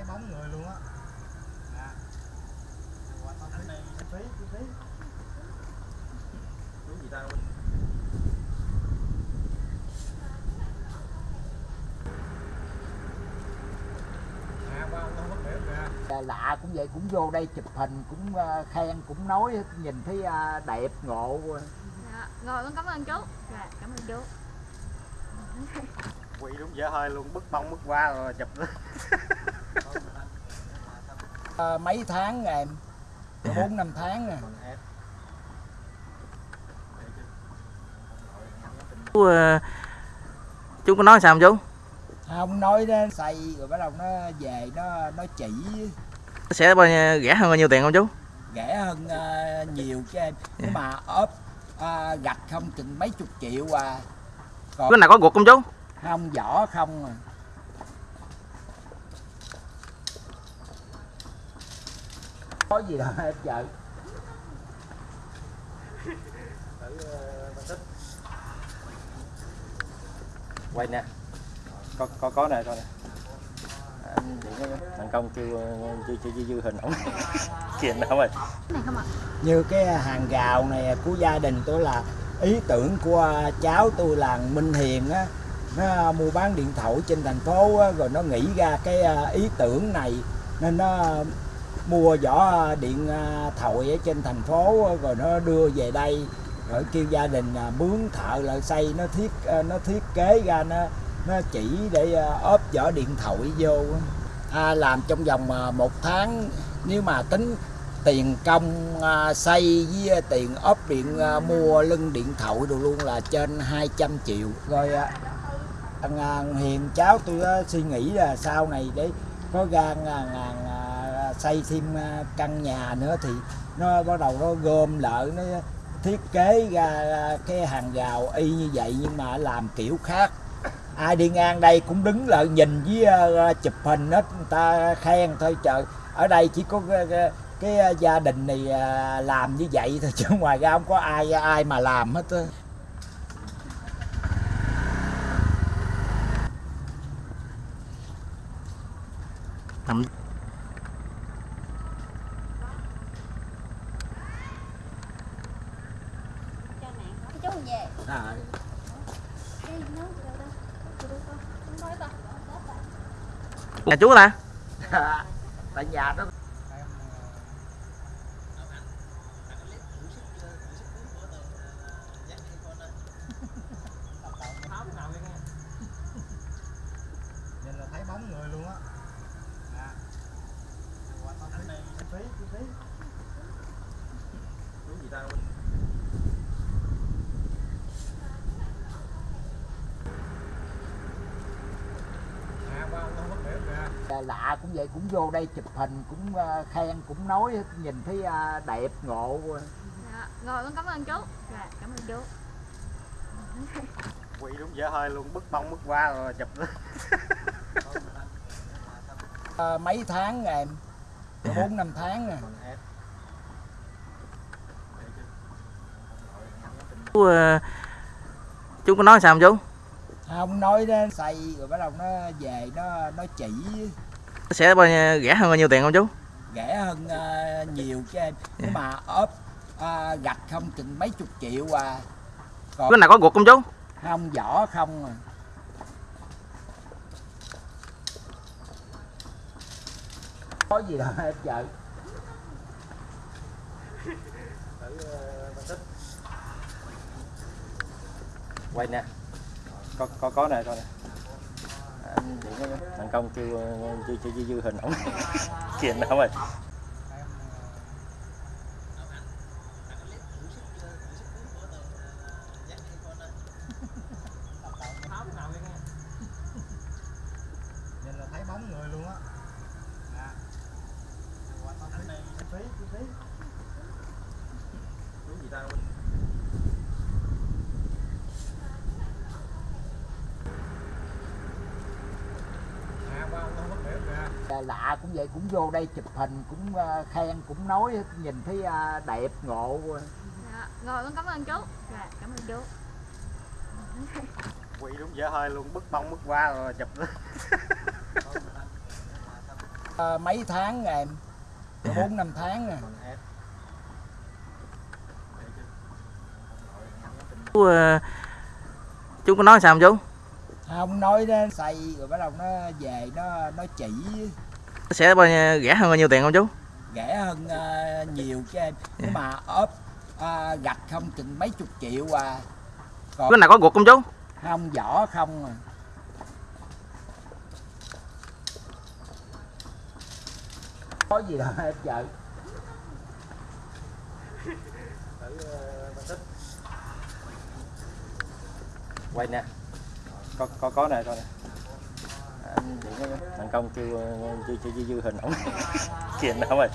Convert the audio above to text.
thấy bóng người luôn á. À. Chi phí, chi phí. Đúng gì ta dạ, dạ, lạ cũng vậy cũng vô đây chụp hình cũng ờ, khen cũng nói nhìn thấy ờ, đẹp ngộ dạ, rồi con cảm ơn chú. Dạ, cảm ơn chú. Quỳ đúng dở hơi luôn bức bông bức qua rồi chụp. Ờ, mấy tháng rồi em? Bốn năm tháng rồi chú ờ, chú có nói sao không chú? Không nói đó xây rồi bắt đầu nó về nó nó chỉ. Sẽ bao nhiêu, rẻ hơn bao nhiêu tiền không chú? Rẻ hơn ờ, nhiều cho em. Nhưng mà ốp ờ, gạch không chừng mấy chục triệu à. Cái nào có ruột không chú? Không vỏ không à có gì đâu em vợ quay nè. Có có có nè coi nè thành công chưa chưa chưa chưa dư hình ổng chuyện đâu rồi Cái này không ạ? như cái hàng rào này của gia đình tôi là ý tưởng của cháu tôi là Minh Hiền á. Nó mua bán điện thoại trên thành phố á, rồi nó nghĩ ra cái à, ý tưởng này. Nên nó mua vỏ à, điện à, thổi thoại ở trên thành phố rồi nó đưa về đây rồi kêu gia đình à, mướn thợ lại xây. Nó thiết nó thiết kế ra nó nó chỉ để ốp vỏ điện thoại vô. À, làm trong vòng một tháng. Nếu mà tính tiền công xây với tiền ốp điện mua lưng điện thoại đồ luôn là trên 200 triệu. Rồi à, thằng hiền cháu tôi suy nghĩ là sau này để có gan ngàn xây thêm à, căn nhà nữa thì nó bắt đầu nó gom lại nó thiết kế ra à, cái hàng rào y như vậy nhưng mà làm kiểu khác. Ai đi ngang đây cũng đứng lại nhìn với à, chụp hình hết người ta khen thôi trời ở đây chỉ có cái, cái, gia đình này làm như vậy thôi chứ ngoài ra không có ai ai mà làm hết á. Nằm- Cho mẹ. Cái chú không về. à, Cái nấu từ đâu ta? Từ đâu ta? Không nói ta. nhà chú ta tại nhà đó nhìn là thấy bóng người luôn á à. tí tí chú gì ta à ba con mất đẹp lạ cũng vậy cũng vô đây chụp hình cũng ờ, khen cũng nói nhìn thấy ờ, đẹp ngộ Dạ. Rồi con cảm ơn chú. Dạ, cảm ơn chú. quỳ đúng dở hơi luôn bứt bông bứt qua rồi chụp Ờ, mấy tháng em bốn năm tháng rồi chú chú có nói sao không chú không nói đó xây rồi bắt đầu nó về nó nó chỉ sẽ bao nhiêu, rẻ hơn bao nhiêu tiền không chú? Rẻ hơn ờ, nhiều cho em. Nhưng mà ốp ờ, gạch không chừng mấy chục triệu à. Cái nào có ruột không chú? Không vỏ không à. Có gì đâu em vợ quay nè. Có có có nè coi nè thành công chưa chưa chưa chưa dư hình ổng kiện đâu rồi Thank you. lạ cũng vậy cũng vô đây chụp hình cũng ờ, khen cũng nói nhìn thấy ờ, đẹp ngộ dạ. rồi con cảm ơn chú. Dạ, cảm ơn chú. Quỳ đúng dở hơi luôn bức bông bức qua rồi chụp. À, mấy tháng em? Bốn năm tháng rồi. Chú, chú có nói sao không chú? Không nói nó xây rồi bắt đầu nó về nó nó chỉ. Sẽ bao nhiêu rẻ hơn bao nhiêu tiền không chú? Rẻ hơn ờ, nhiều chứ em. Nhưng mà ốp ờ, gạch không chừng mấy chục triệu à. Cái nào có ruột không chú? Không vỏ không à. Có gì đâu em vợ quay nè có có có này coi à, thành công chưa chưa chưa dư hình ổng chuyện đâu rồi